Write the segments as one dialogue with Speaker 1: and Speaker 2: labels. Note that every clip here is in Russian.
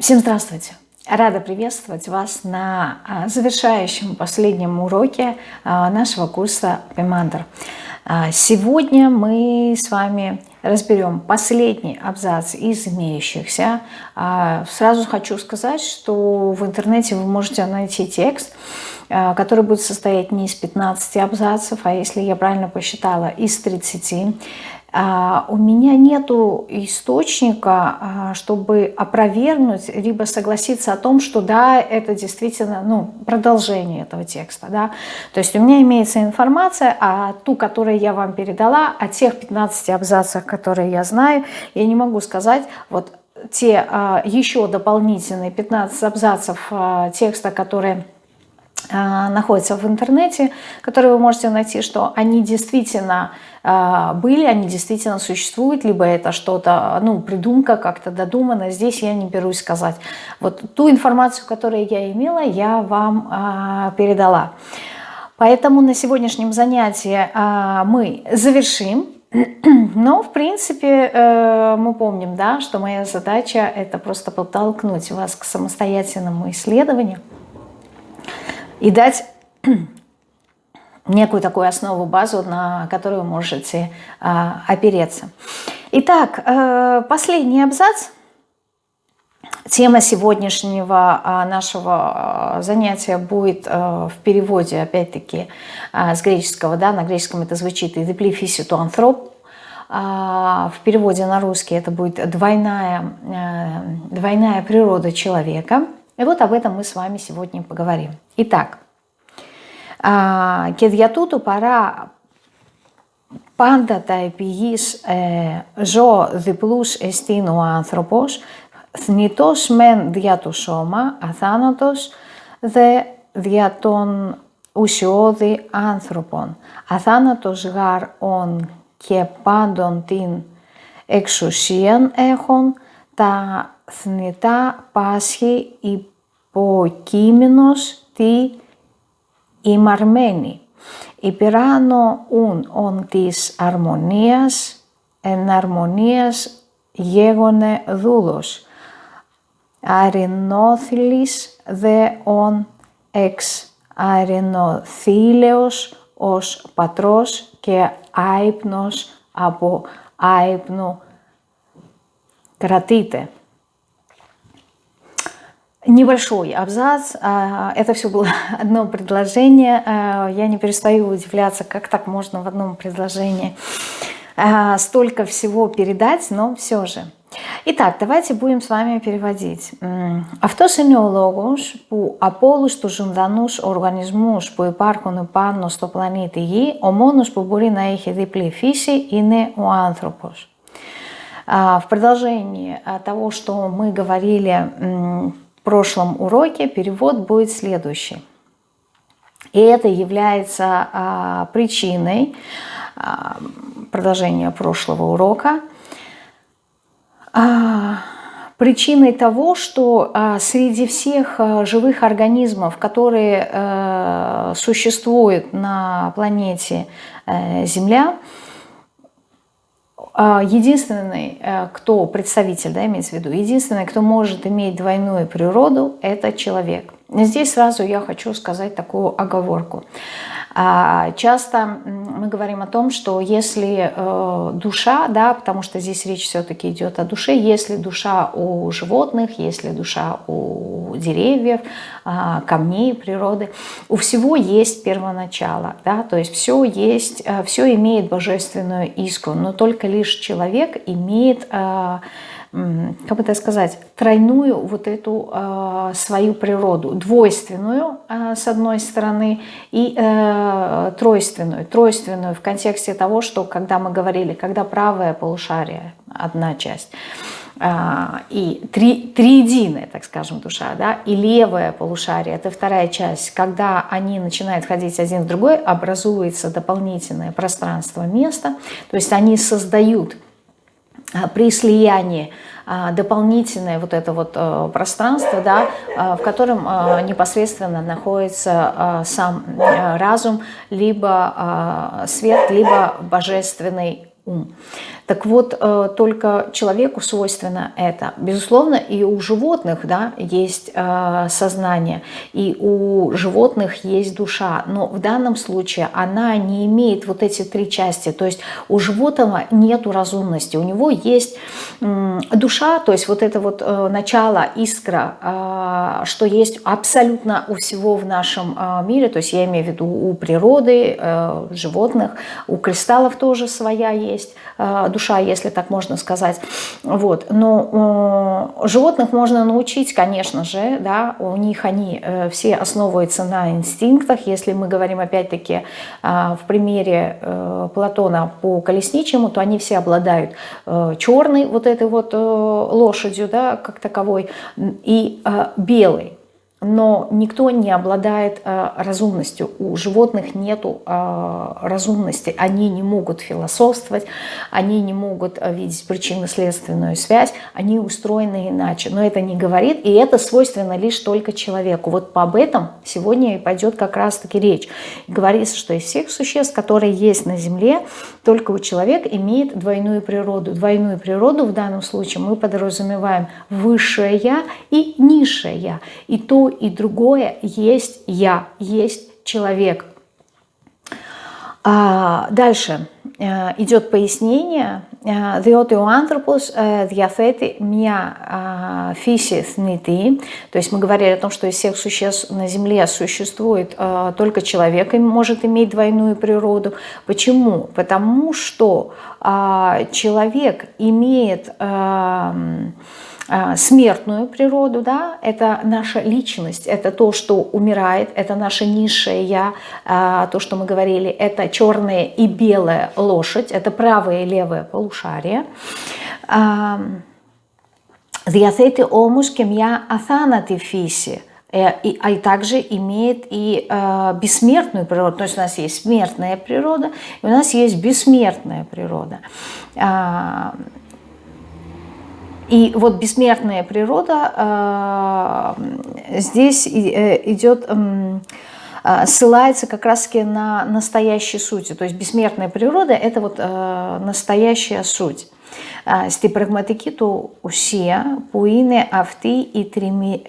Speaker 1: Всем здравствуйте! Рада приветствовать вас на а, завершающем последнем уроке а, нашего курса Пемандр. А, сегодня мы с вами разберем последний абзац из имеющихся. Сразу хочу сказать, что в интернете вы можете найти текст, который будет состоять не из 15 абзацев, а если я правильно посчитала, из 30. А, у меня нету источника, а, чтобы опровергнуть, либо согласиться о том, что да, это действительно ну, продолжение этого текста. Да? То есть у меня имеется информация, а ту, которую я вам передала, о тех 15 абзацах, которые я знаю, я не могу сказать, вот те а, еще дополнительные 15 абзацев текста, которые находятся в интернете, которые вы можете найти, что они действительно а, были, они действительно существуют, либо это что-то, ну, придумка, как-то додумано. Здесь я не берусь сказать. Вот ту информацию, которую я имела, я вам а, передала. Поэтому на сегодняшнем занятии мы завершим. Но, в принципе, э, мы помним, да, что моя задача – это просто подтолкнуть вас к самостоятельному исследованию и дать некую такую основу, базу, на которую можете а, опереться. Итак, э, последний абзац. Тема сегодняшнего а, нашего а, занятия будет э, в переводе, опять-таки, с греческого, да, на греческом это звучит «идеплифиситу антроп», в переводе на русский это будет двойная, э, двойная природа человека. И вот об этом мы с вами сегодня поговорим. Итак, και δια τούτου παρά πάντα τα επιγείς ε, ζω διπλούς εστίν ο άνθρωπος, θνητός μεν δια το σώμα, αθάνατος δε δια των ουσιώδη άνθρωπων. Αθάνατος γάρ ον και πάντων την εξουσίαν έχουν, τα θνητά πάσχει υποκείμενος τη ημαρμένη. Υπεράνω ουν ον της αρμονίας, εν αρμονίας γέγονε δούλος. Αρινόθυλης δε ον εξ αρινόθήλεος ως πατρός και άϊπνος από άϊπνου κρατείται. Небольшой абзац, а, это все было одно предложение, а, я не перестаю удивляться, как так можно в одном предложении а, столько всего передать, но все же. Итак, давайте будем с вами переводить. Αυτός είναι ο λόγος που από όλους τους ζωντανούς οργανισμούς που υπάρχουν πάνω στο πλανήτη Γη, ο μόνος που μπορεί να έχει διπλή фиси είναι ο άνθρωπος. В продолжении того, что мы говорили прошлом уроке перевод будет следующий. И это является а, причиной а, продолжения прошлого урока, а, причиной того, что а, среди всех а, живых организмов, которые а, существуют на планете а, Земля, а, единственный, э, кто представитель, да, имеется в виду, единственный, кто может иметь двойную природу, это человек. Здесь сразу я хочу сказать такую оговорку. А, часто мы говорим о том, что если э, душа, да, потому что здесь речь все-таки идет о душе, если душа у животных, если душа у деревьев, а, камней природы, у всего есть первоначало, да, то есть все есть, э, все имеет божественную искру, но только лишь человек имеет э, как бы так сказать, тройную вот эту э, свою природу, двойственную э, с одной стороны и э, тройственную. Тройственную в контексте того, что когда мы говорили, когда правое полушарие, одна часть, и три, триединая, так скажем, душа, да, и левое полушарие, это вторая часть, когда они начинают ходить один в другой, образуется дополнительное пространство места, то есть они создают при слиянии а, дополнительное вот это вот э, пространство, да, а, в котором непосредственно находится сам разум, либо свет, либо божественный ум. Так вот, э, только человеку свойственно это. Безусловно, и у животных да, есть э, сознание, и у животных есть душа. Но в данном случае она не имеет вот эти три части. То есть у животного нет разумности. У него есть душа, то есть вот это вот э, начало, искра, что есть абсолютно у всего в нашем мире. То есть я имею в виду у природы, животных, у кристаллов тоже своя есть душа душа, если так можно сказать. Вот. Но э, животных можно научить, конечно же, да, у них они э, все основываются на инстинктах. Если мы говорим опять-таки э, в примере э, Платона по колесничему, то они все обладают э, черной вот этой вот э, лошадью, да, как таковой, и э, белой но никто не обладает э, разумностью. У животных нет э, разумности. Они не могут философствовать, они не могут э, видеть причинно-следственную связь, они устроены иначе. Но это не говорит, и это свойственно лишь только человеку. Вот об этом сегодня и пойдет как раз-таки речь. говорится, что из всех существ, которые есть на Земле, только у человека имеет двойную природу. Двойную природу в данном случае мы подразумеваем высшее «я» и низшее «я». И то, и другое есть я, есть человек. А дальше э, идет пояснение. Διότι ο άνθρωπος διαθέτει μια фиси θνητή. То есть мы говорили о том, что из всех существ на Земле существует только человек и может иметь двойную природу. Почему? Потому что человек имеет а, смертную природу, да, это наша личность, это то, что умирает, это наша низшее я, а, то, что мы говорили, это черная и белая лошадь, это правое и левое полушарие. Διαθέτει όμως και μια αθάνατη фиси, и, а также имеет и э, бессмертную природу. То есть у нас есть смертная природа, и у нас есть бессмертная природа. Э, и вот бессмертная природа э, здесь э, идет, э, ссылается как раз-таки на настоящую суть. То есть бессмертная природа – это вот э, настоящая суть. Στην πραγματική του ουσία που είναι αυτή η, τριμη,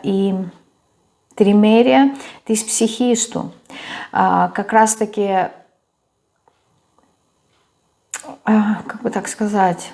Speaker 1: η τριμέρεια της ψυχής του. Как раз-таки, как бы так сказать,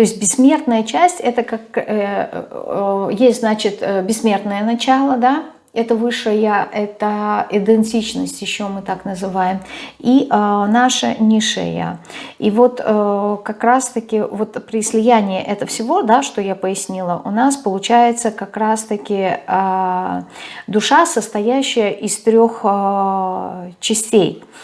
Speaker 1: То есть бессмертная часть, это как, э, э, есть, значит, э, бессмертное начало, да, это высшее я, это идентичность, еще мы так называем, и э, наше низшее я. И вот э, как раз-таки вот при слиянии этого всего, да, что я пояснила, у нас получается как раз-таки э, душа, состоящая из трех э, частей –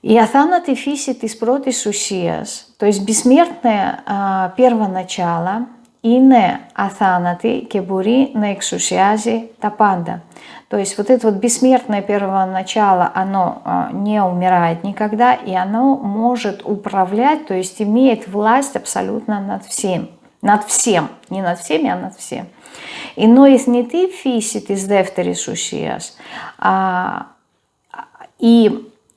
Speaker 1: и αθάνατη фиси της πρώτης ουσίας, то есть бессмертное а, первоначало, είναι αθάνατη και μπορεί να εξουσιάζει τα πάντα. То есть вот это вот бессмертное первоначало, оно а, не умирает никогда, и оно может управлять, то есть имеет власть абсолютно над всем. Над всем, не над всеми, а над всем. И но из не ты фиси της δεύτερης ουσίας. А, и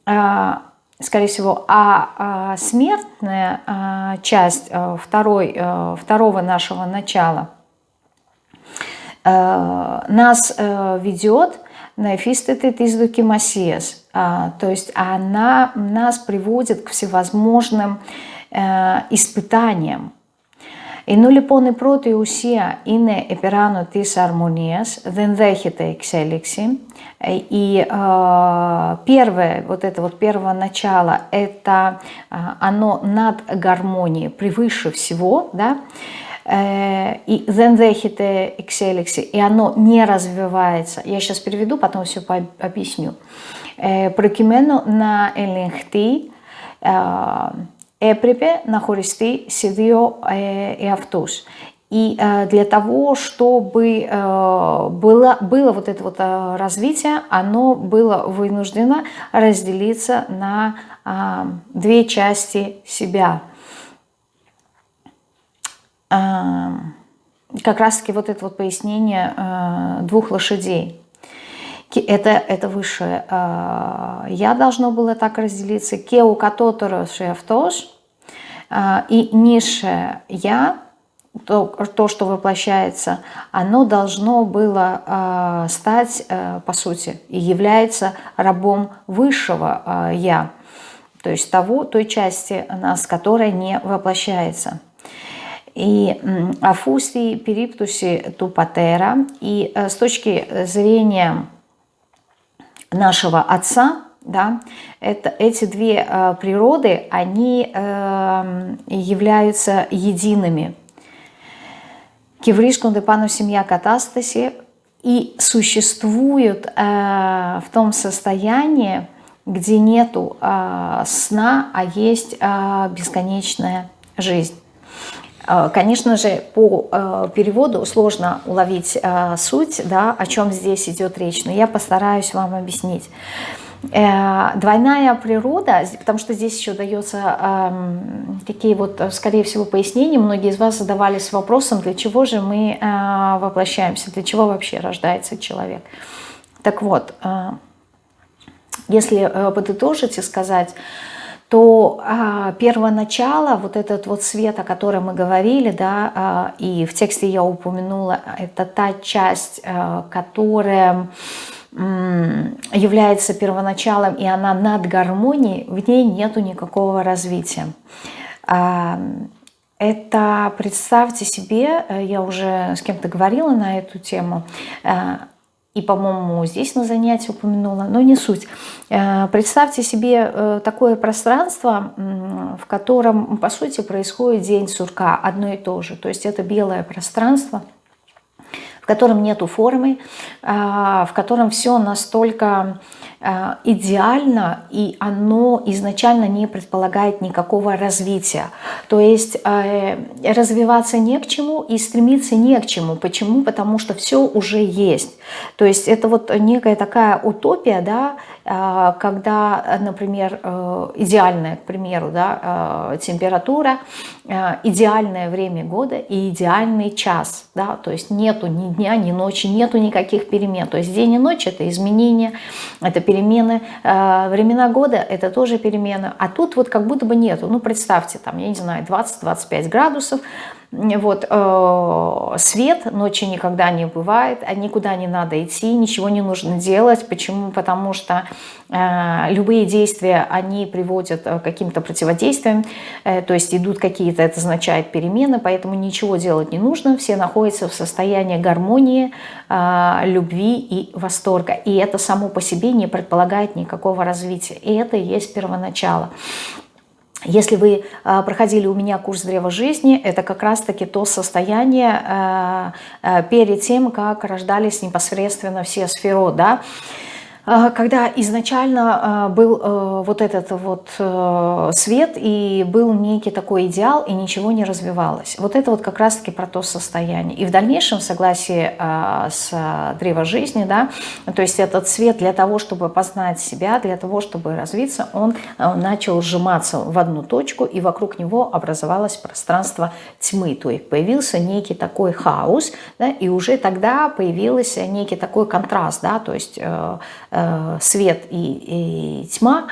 Speaker 1: а, скорее всего, а, а смертная а, часть а, второй, второго нашего начала а, нас а, ведет на эфистеты из докимасиас, а, то есть она нас приводит к всевозможным а, испытаниям, Ενώ λοιπόν η πρώτη ουσία είναι επεράνω της αρμονίας, δεν δέχεται εξέλιξη, и э, первое, вот это вот первое начало, это э, оно над гармонией, превыше всего, да, э, и δεν δέχεται εξέλιξη, и оно не развивается. Я сейчас переведу, потом все объясню. Ε, προκειμένου να ελεγχθεί έπρεπε να χωριστεί σε δύο э, εαυτούς. И э, для того, чтобы э, было, было вот это вот развитие, оно было вынуждено разделиться на две части себя. как раз-таки вот это вот пояснение э, двух лошадей. Это, это высшее э, я должно было так разделиться. Кеу катоторо шефтош э, и низшее я, то, то, что воплощается, оно должно было э, стать, э, по сути, и является рабом высшего э, я, то есть того, той части нас, которая не воплощается и Афуси, Периптуси, Тупатера. И э, с точки зрения нашего Отца, да, это, эти две э, природы, они э, являются едиными. Кивришкун депану семья катастаси и существуют э, в том состоянии, где нету э, сна, а есть э, бесконечная жизнь. Э, конечно же, по э, переводу сложно уловить э, суть, да, о чем здесь идет речь, но я постараюсь вам объяснить. Двойная природа, потому что здесь еще дается эм, такие вот, скорее всего, пояснения. Многие из вас задавались вопросом, для чего же мы воплощаемся, для чего вообще рождается человек. Так вот, если подытожить и сказать, то а, первоначало, вот этот вот свет, о котором мы говорили, да, а, и в тексте я упомянула, это та часть, а, которая является первоначалом, и она над гармонией, в ней нету никакого развития. А, это, представьте себе, э, я уже с кем-то говорила на эту тему, э, и, по-моему, здесь на занятии упомянула, но не суть. Э, представьте себе такое пространство, в котором, по сути, происходит день сурка, одно и то же. То есть это белое пространство, в котором нету формы, а, в котором все настолько идеально, и оно изначально не предполагает никакого развития. То есть э, развиваться не к чему и стремиться не к чему. Почему? Потому что все уже есть. То есть это вот некая такая утопия, да, э, когда, например, идеальная, к примеру, да, температура, идеальное время года и идеальный час. Да, то есть нету ни дня, ни ночи, нету никаких перемен. То есть день и ночь – это изменения, это перемены перемены, э, времена года – это тоже перемены, а тут вот как будто бы нету. Ну, представьте, там, я не знаю, 20-25 градусов, вот, э, свет ночи никогда не бывает, а никуда не надо идти, ничего не нужно делать. Почему? Потому что э, любые действия, они приводят к каким-то противодействиям, э, то есть идут какие-то, это означает перемены, поэтому ничего делать не нужно, все находятся в состоянии гармонии, э, любви и восторга. И это само по себе не предполагает никакого развития. И это и есть первоначало. Если вы э, проходили у меня курс древа жизни, это как раз-таки то состояние э, э, перед тем, как рождались непосредственно все сферы, да, а, когда изначально а, был э, вот этот вот э, свет и был некий такой идеал, и ничего не развивалось. Вот это вот как раз-таки про то состояние. И в дальнейшем, в согласии а, с древо жизни, да, то есть этот свет для того, чтобы познать себя, для того, чтобы развиться, он э, начал сжиматься в одну точку, и вокруг него образовалось пространство тьмы. То есть появился некий такой хаос, да, и уже тогда появился некий такой контраст, да, то есть Э, свет и, и тьма,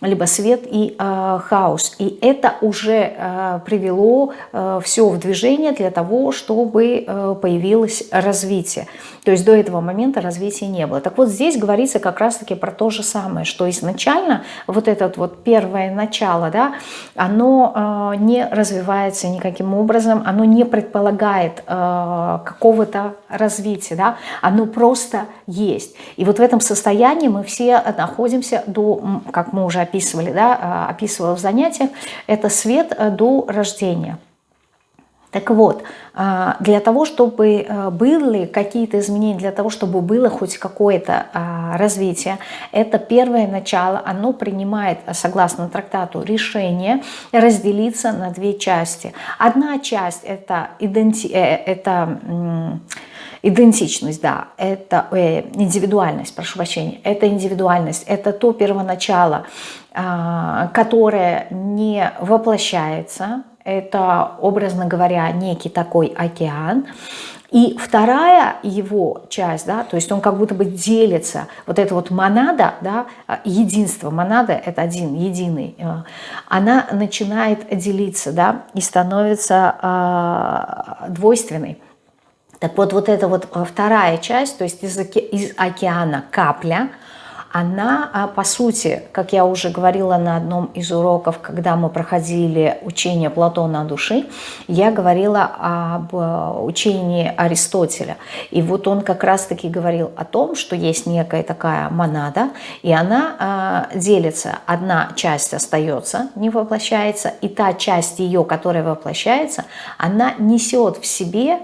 Speaker 1: либо свет и э, хаос. И это уже э, привело э, все в движение для того, чтобы э, появилось развитие. То есть до этого момента развития не было. Так вот здесь говорится как раз-таки про то же самое, что изначально вот это вот первое начало, да, оно э, не развивается никаким образом, оно не предполагает э, какого-то развития, да, оно просто есть. И вот в этом состоянии мы все находимся до, как мы уже описывали, да, а, описывала в занятиях, это свет э, до рождения. Так вот, а, для того, чтобы э, были какие-то изменения, для того, чтобы было хоть какое-то а, развитие, это первое начало, оно принимает, согласно трактату, решение разделиться на две части. Одна часть это, иденти... Э, это Идентичность, да, это э, индивидуальность, прошу прощения, это индивидуальность, это то первоначало, э, которое не воплощается, это, образно говоря, некий такой океан, и вторая его часть, да, то есть он как будто бы делится, вот эта вот монада, да, единство, монада – это один, единый, э, она начинает делиться, да, и становится э, двойственной. Так вот, вот эта вот вторая часть, то есть из, из океана капля – она, а, по сути, как я уже говорила на одном из уроков, когда мы проходили учение Платона о душе, я говорила об э, учении Аристотеля. И вот он как раз-таки говорил о том, что есть некая такая монада, и она делится. Одна часть остается, не воплощается, и та часть ее, которая воплощается, она несет в себе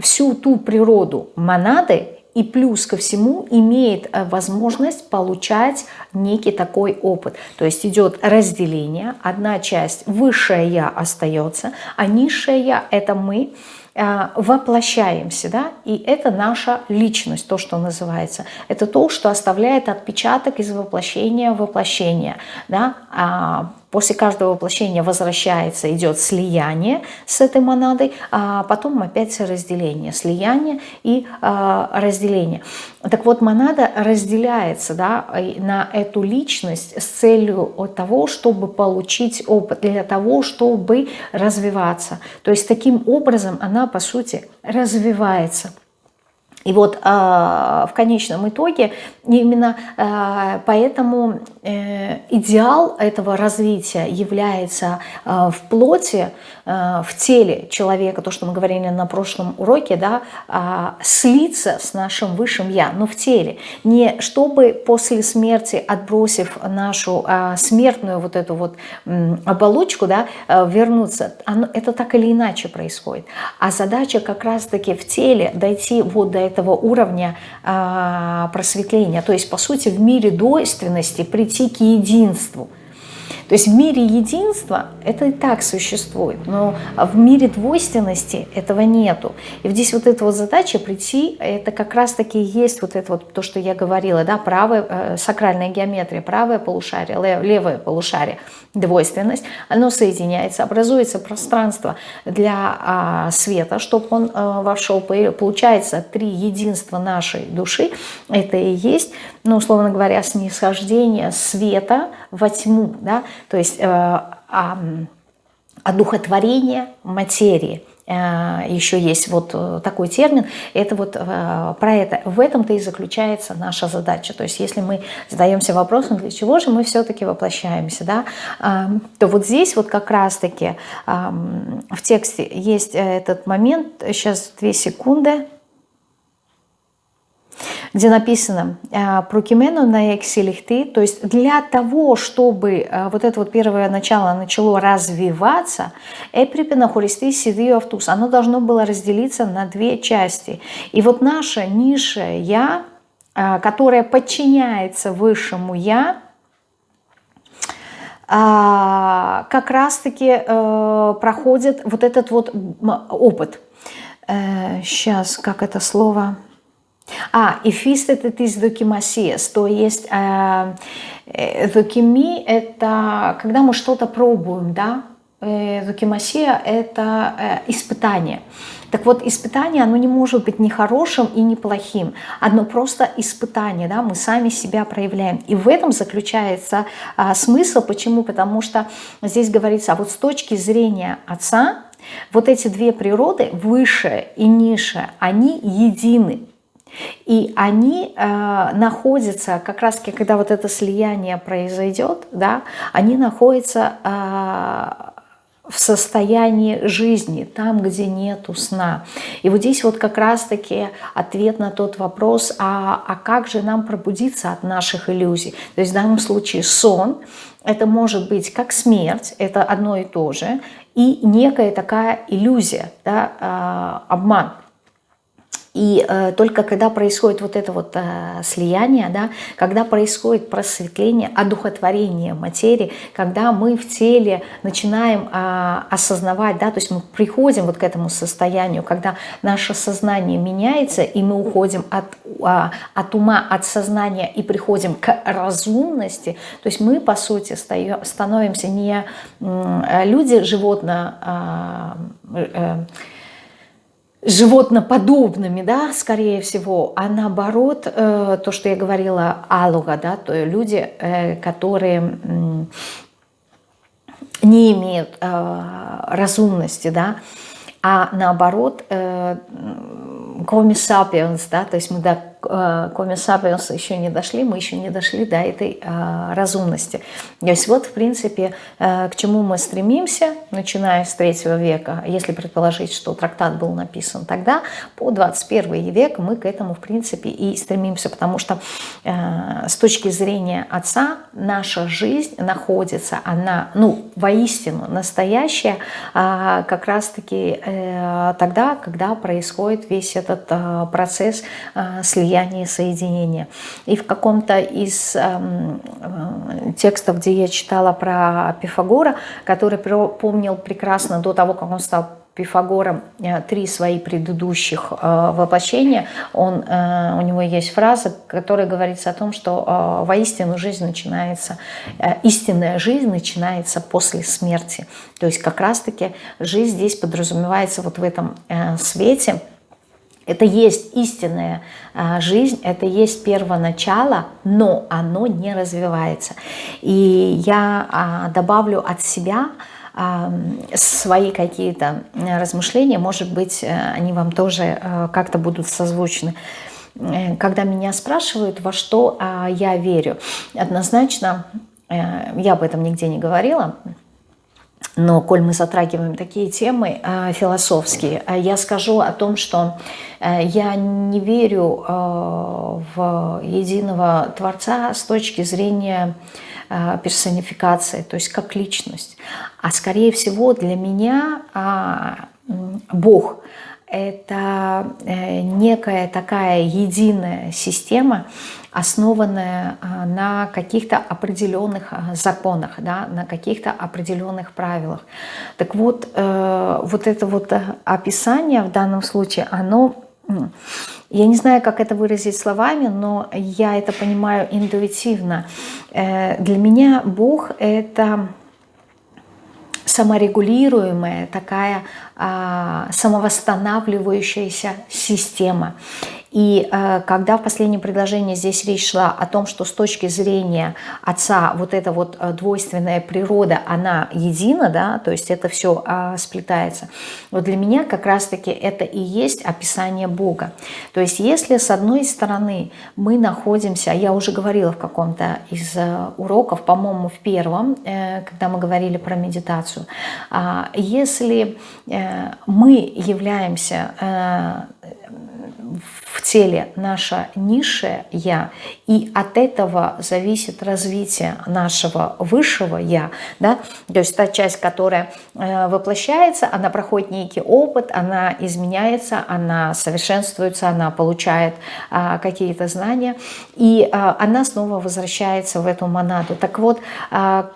Speaker 1: всю ту природу монады, и плюс ко всему имеет э, возможность получать некий такой опыт. То есть идет разделение, одна часть, высшее Я остается, а низшее Я – это мы, э, воплощаемся, да, и это наша личность, то, что называется. Это то, что оставляет отпечаток из воплощения в воплощение, да, а После каждого воплощения возвращается, идет слияние с этой монадой, а потом опять разделение, слияние и а, разделение. Так вот, монада разделяется да, на эту личность с целью того, чтобы получить опыт, для того, чтобы развиваться. То есть таким образом она, по сути, развивается. И вот э, в конечном итоге именно э, поэтому идеал этого развития является э, в плоти, э, в теле человека, то, что мы говорили на прошлом уроке, да, э, слиться с нашим высшим Я, но в теле. Не чтобы после смерти, отбросив нашу э, смертную вот эту вот э, оболочку, да, э, вернуться. Это так или иначе происходит. А задача как раз-таки в теле дойти вот до этого уровня э, просветления. То есть, по сути, в мире двойственности прийти к единству. То есть в мире единства это и так существует, но в мире двойственности этого нету. И здесь вот эта вот задача прийти, это как раз-таки есть вот это вот то, что я говорила, да, правая, э, сакральная геометрия, правое полушарие, лев, левое полушарие, двойственность, оно соединяется, образуется пространство для а, света, чтобы он а, вошел, получается три единства нашей души, это и есть, ну, условно говоря, снисхождение света во тьму, да, то есть э, одухотворение материи. Э, еще есть вот э, такой термин, это вот про это. В этом-то и заключается наша задача. То есть если мы задаемся вопросом, для чего же мы все-таки воплощаемся, да, то вот здесь вот как раз-таки в тексте есть этот момент, сейчас две секунды, где написано э, «прокимену на эксилихты», то есть для того, чтобы э, вот это вот первое начало начало развиваться, «эприпена хористи сидию автус», оно должно было разделиться на две части. И вот наша низшее «я», э, которое подчиняется высшему «я», как раз-таки проходит вот этот вот опыт. Сейчас, как это слово... А, «Ифистететис докимасиес», то есть э, э, докими – это когда мы что-то пробуем, да? Э, это э, испытание. Так вот, испытание, оно не может быть ни хорошим и ни плохим. Одно просто испытание, да, мы сами себя проявляем. И в этом заключается а, смысл. Почему? Потому что здесь говорится, а вот с точки зрения Отца, вот эти две природы, высшая и низшая, они едины. И они э, находятся, как раз когда вот это слияние произойдет, да, они находятся э, в состоянии жизни, там, где нету сна. И вот здесь вот как раз-таки ответ на тот вопрос, а, а как же нам пробудиться от наших иллюзий? То есть в данном случае сон, это может быть как смерть, это одно и то же, и некая такая иллюзия, да, э, обман. И э, только когда происходит вот это вот э, слияние, да, когда происходит просветление, одухотворение материи, когда мы в теле начинаем э, осознавать, да, то есть мы приходим вот к этому состоянию, когда наше сознание меняется, и мы уходим от, э, от ума, от сознания и приходим к разумности, то есть мы, по сути, становимся не э, люди животно... Э, э, животноподобными, да, скорее всего, а наоборот, э, то, что я говорила, алуга, да, то люди, э, которые не имеют э, разумности, да, а наоборот, сапиенс, да, то есть мы до коми сапиенса еще не дошли, мы еще не дошли до этой э, разумности. То есть вот, в принципе, э, к чему мы стремимся, начиная с третьего века, если предположить, что трактат был написан тогда, по 21 век мы к этому, в принципе, и стремимся, потому что э, с точки зрения Отца наша жизнь находится, она, ну, воистину настоящая, э, как раз-таки э, тогда, когда происходит весь этот э, процесс э, слияния и соединения. И в каком-то из э, текстов, где я читала про Пифагора, который помнил прекрасно до того, как он стал Пифагором э, три свои предыдущих э, воплощения, он, э, у него есть фраза, которая говорится о том, что воистину жизнь начинается, истинная жизнь начинается после смерти. То есть как раз-таки жизнь здесь подразумевается вот в этом свете, это есть истинная жизнь, это есть первоначало, но оно не развивается. И я а, добавлю от себя, свои какие-то размышления, может быть, э, они вам тоже э, как-то будут созвучны. Э, когда меня спрашивают, во что а, я верю, однозначно, я об этом нигде не говорила, но коль мы затрагиваем такие темы философские, я скажу о том, что я не верю в единого Творца с точки зрения Э, персонификации, то есть как личность. А скорее всего для меня а, Бог – это э, некая такая единая система, основанная а, на каких-то определенных а, законах, да, на каких-то определенных правилах. Так вот, э, вот это вот описание в данном случае, оно я не знаю, как это выразить словами, но я это понимаю интуитивно. Э, для меня Бог – это саморегулируемая такая а, самовосстанавливающаяся система. И э, когда в последнем предложении здесь речь шла о том, что с точки зрения отца вот эта вот э, двойственная природа, она едина, да, то есть это все э, сплетается, вот для меня как раз-таки это и есть описание Бога. То есть если с одной стороны мы находимся, я уже говорила в каком-то из э, уроков, по-моему, в первом, э, когда мы говорили про медитацию, э, если э, мы являемся... В теле наша низшее «я», и от этого зависит развитие нашего высшего «я», да? то есть та часть, которая э, воплощается, она проходит некий опыт, она изменяется, она совершенствуется, она получает а, какие-то знания, и а, она снова возвращается в эту монаду. Так вот, а,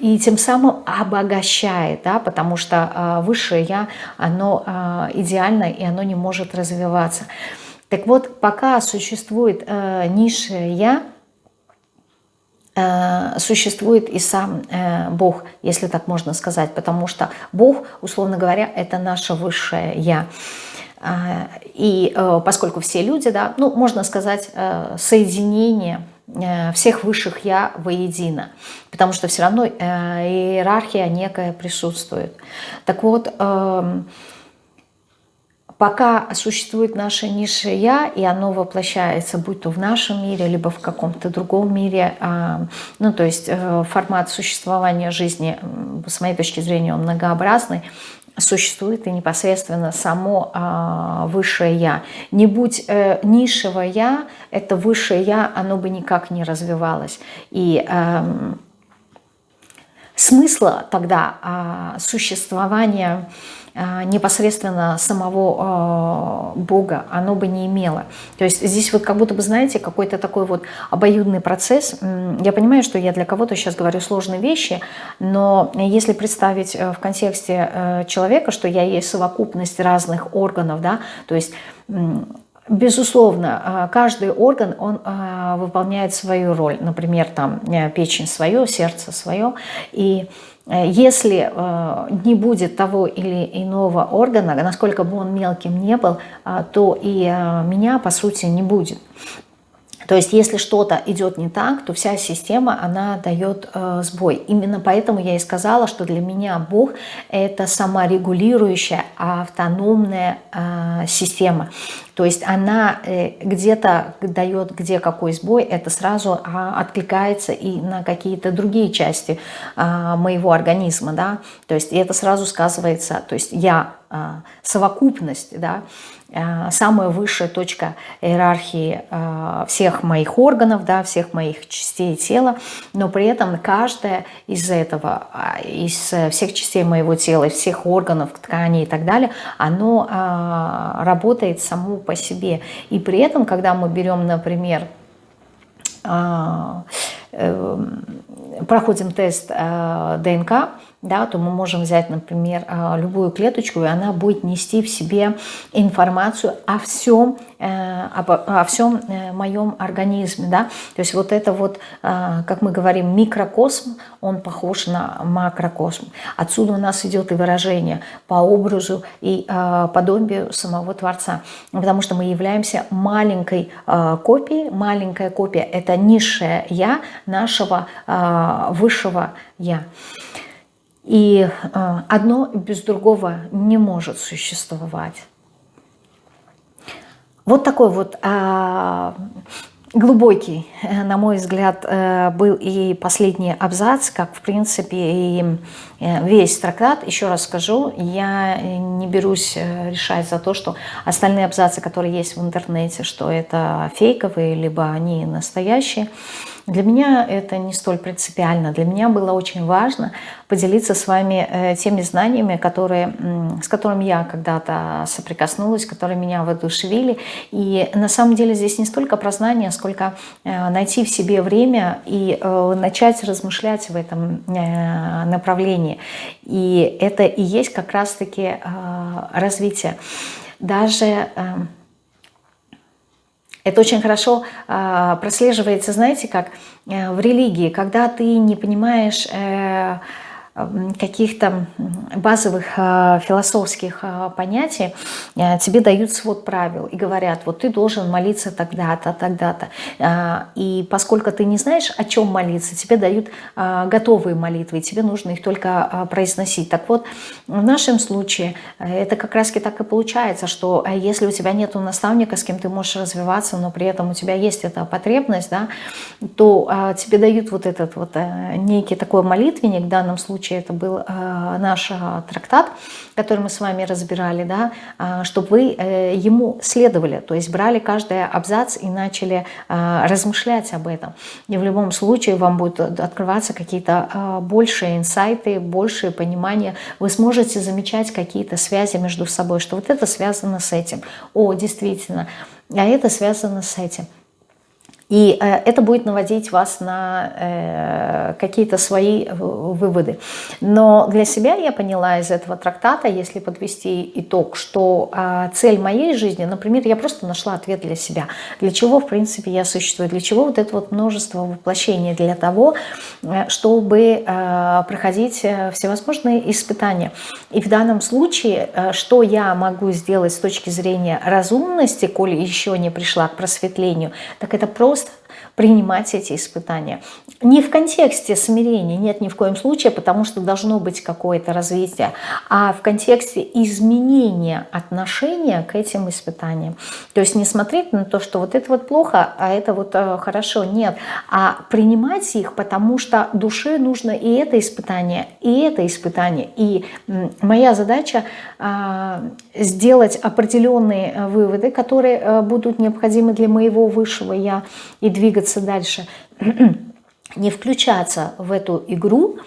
Speaker 1: и тем самым обогащает, да, потому что э, высшее Я, оно э, идеально и оно не может развиваться. Так вот, пока существует э, низшее Я, э, существует и сам э, Бог, если так можно сказать, потому что Бог, условно говоря, это наше высшее Я. Э, и э, поскольку все люди, да, ну, можно сказать, соединение – всех высших «я» воедино, потому что все равно э, иерархия некая присутствует. Так вот, эм, пока существует наше низшее «я», и оно воплощается, будь то в нашем мире, либо в каком-то другом мире, а, ну, то есть э, формат существования жизни, с моей точки зрения, он многообразный, существует и непосредственно само а, высшее Я. Не будь э, низшего Я, это высшее Я, оно бы никак не развивалось. И э, смысла тогда а, существования а, непосредственно самого а, Бога оно бы не имело. То есть здесь вот как будто бы, знаете, какой-то такой вот обоюдный процесс. Я понимаю, что я для кого-то сейчас говорю сложные вещи, но если представить э, в контексте э, человека, что я есть совокупность разных органов, да, то есть Безусловно, а, каждый орган, он выполняет свою роль. Например, там э, печень свое, сердце свое. И Э, если э, не будет того или иного органа, насколько бы он мелким не был, э, то и меня, по сути, не будет. То есть если что-то идет не так, то вся система, она дает э, сбой. Именно поэтому я и сказала, что для меня Бог – это саморегулирующая, автономная э, система. То есть она э, где-то дает, где какой сбой, это сразу а, откликается и на какие-то другие части а, моего организма. Да? То есть это сразу сказывается, то есть я совокупность, да, Э, самая высшая точка иерархии э, всех моих органов, да, всех моих частей тела, но при этом каждая из этого, из всех частей моего тела, всех органов, тканей и так далее, оно э, работает само по себе. И при этом, когда мы берем, например, проходим тест ДНК, да, то мы можем взять, например, а, любую клеточку, и она будет нести в себе информацию о всем, э, о, всем э, моем организме. Да? То есть вот это вот, а, как мы говорим, микрокосм, он похож на макрокосм. Отсюда у нас идет и выражение по образу и а, подобию самого Творца. Потому что мы являемся маленькой копией. Маленькая копия – это низшее «я» нашего высшего «я». И э, одно без другого не может существовать. Вот такой вот а, глубокий, на мой взгляд, э, был и последний абзац, как, в принципе, и э, весь трактат. Еще раз скажу, я не берусь решать за то, что остальные абзацы, которые есть в интернете, что это фейковые, либо они настоящие. Для меня это не столь принципиально. Для меня было очень важно поделиться с вами э, теми знаниями, которые, с которыми я когда-то соприкоснулась, которые меня воодушевили. И на самом деле здесь не столько про знания, сколько э, найти в себе время и э, начать размышлять в этом направлении. И это и есть как раз-таки развитие. Даже это очень хорошо э, прослеживается, знаете, как э, в религии, когда ты не понимаешь... Э, каких-то базовых а, философских а, понятий а, тебе дают свод правил и говорят, вот ты должен молиться тогда-то, тогда-то. И поскольку ты не знаешь, о чем молиться, тебе дают готовые молитвы, и тебе нужно их только произносить. Так вот, в нашем случае это как раз так и получается, что если у тебя нет наставника, с кем ты можешь развиваться, но при этом у тебя есть эта потребность, да, то тебе дают вот этот вот некий такой молитвенник в данном случае, случае это был э, наш э, трактат, который мы с вами разбирали, да, э, чтобы вы ему следовали, то есть брали каждый абзац и начали размышлять об этом. И в любом случае вам будут открываться какие-то большие инсайты, большее понимание. Вы сможете замечать какие-то связи между собой, что вот это связано с этим. О, действительно, а это связано с этим. И э, это будет наводить вас на э, какие-то свои э, выводы. Но для себя я поняла из этого трактата, если подвести итог, что цель моей жизни, например, я просто нашла ответ для себя. Для чего, в принципе, я существую? Для чего вот это вот множество воплощений? Для того, чтобы проходить всевозможные испытания. И в данном случае, что я могу сделать с точки зрения разумности, коли еще не пришла к просветлению, так это просто most принимать эти испытания. Не в контексте смирения, нет, ни в коем случае, потому что должно быть какое-то развитие, а в контексте изменения отношения к этим испытаниям. То есть не смотреть на то, что вот это вот плохо, а это вот э, хорошо, нет, а принимать их, потому что душе нужно и это испытание, и это испытание. И моя задача э, сделать определенные э, выводы, которые э, будут необходимы для моего высшего «я» и двигаться дальше, не включаться в эту игру,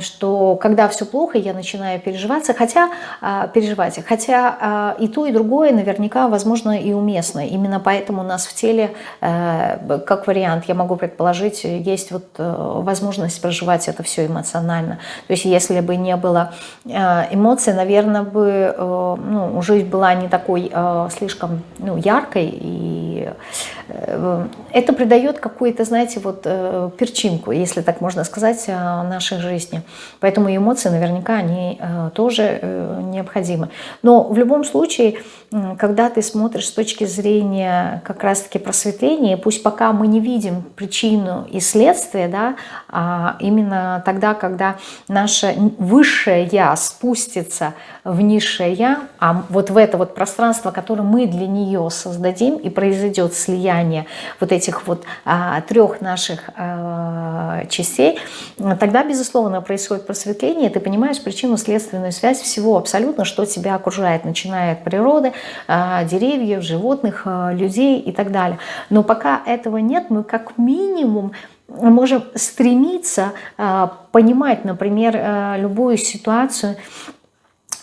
Speaker 1: что когда все плохо, я начинаю переживаться, хотя, э, переживать, хотя и то, и другое наверняка, возможно, и уместно. Именно поэтому у нас в теле, как вариант, я могу предположить, есть вот возможность проживать это все эмоционально. То есть если бы не было эмоций, наверное, бы ну, жизнь была не такой слишком ну, яркой, и это придает какую-то, знаете, вот перчинку, если так можно сказать, нашей жизни. Поэтому эмоции наверняка они э, тоже э, необходимы. Но в любом случае, когда ты смотришь с точки зрения как раз-таки просветления, пусть пока мы не видим причину и следствие, да, а именно тогда, когда наше высшее Я спустится в низшее Я, а вот в это вот пространство, которое мы для нее создадим, и произойдет слияние вот этих вот а, трех наших а, частей, тогда, безусловно, происходит просветление, ты понимаешь причину-следственную связь всего абсолютно, что тебя окружает, начиная от природы, а, деревьев, животных, а, людей и так далее. Но пока этого нет, мы как минимум можем стремиться а, понимать, например, любую ситуацию,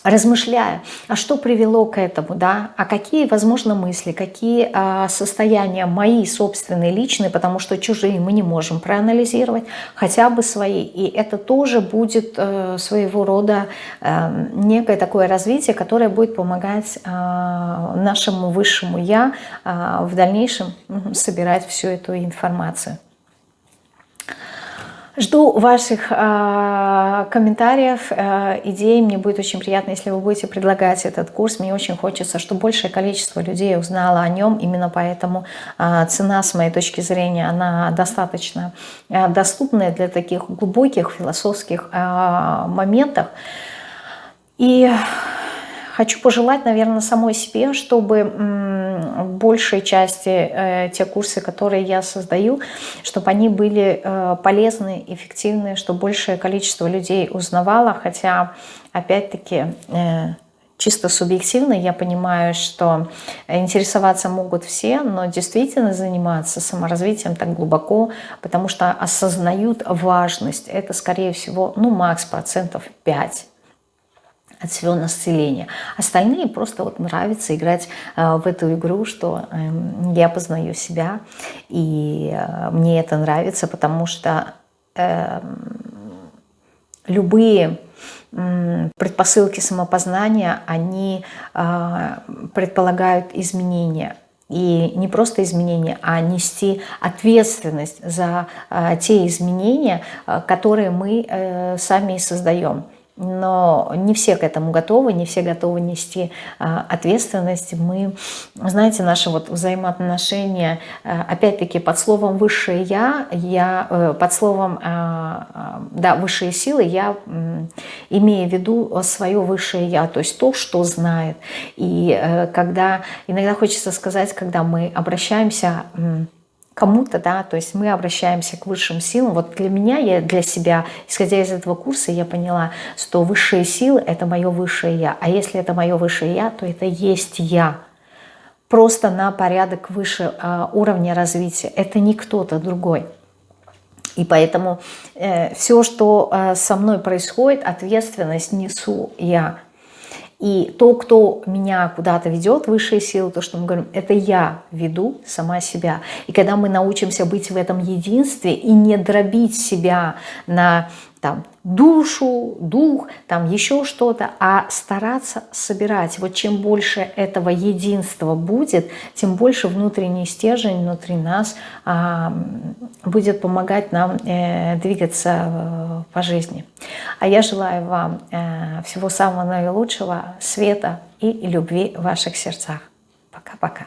Speaker 1: размышляя, а что привело к этому, да, а какие, возможно, мысли, какие а, состояния мои собственные, личные, потому что чужие мы не можем проанализировать, хотя бы свои. И это тоже будет э, своего рода э, некое такое развитие, которое будет помогать э, нашему высшему «я» э, в дальнейшем собирать всю эту информацию. Жду ваших э, комментариев, э, идей. Мне будет очень приятно, если вы будете предлагать этот курс. Мне очень хочется, чтобы большее количество людей узнало о нем. Именно поэтому э, цена, с моей точки зрения, она достаточно э, доступная для таких глубоких философских э, моментов. И хочу пожелать, наверное, самой себе, чтобы большей части э, те курсы, которые я создаю, чтобы они были э, полезны, эффективны, чтобы большее количество людей узнавало, хотя, опять-таки, э, чисто субъективно я понимаю, что интересоваться могут все, но действительно заниматься саморазвитием так глубоко, потому что осознают важность. Это, скорее всего, ну, макс процентов 5 от всего населения. Остальные просто вот нравится играть э, в эту игру, что э, я познаю себя, и э, мне это нравится, потому что э, любые предпосылки самопознания, они э, предполагают изменения. И не просто изменения, а нести ответственность за те изменения, которые мы сами создаем но не все к этому готовы, не все готовы нести а, ответственность. Мы, знаете, наши вот взаимоотношения, а, опять-таки под словом «высшее я», я э, под словом а, да, «высшие силы» я имею в виду свое высшее я, то есть то, что знает. И э, когда, иногда хочется сказать, когда мы обращаемся кому-то, да, то есть мы обращаемся к высшим силам. Вот для меня, я для себя, исходя из этого курса, я поняла, что высшие силы – это мое высшее Я. А если это мое высшее Я, то это есть Я. Просто на порядок выше э, уровня развития. Это не кто-то другой. И поэтому э, все, что э, со мной происходит, ответственность несу я. И то, кто меня куда-то ведет, высшие силы, то, что мы говорим, это я веду сама себя. И когда мы научимся быть в этом единстве и не дробить себя на там, душу, дух, там еще что-то, а стараться собирать. Вот чем больше этого единства будет, тем больше внутренний стержень внутри нас а, будет помогать нам э, двигаться э, по жизни. А я желаю вам э, всего самого наилучшего, света и любви в ваших сердцах. Пока-пока.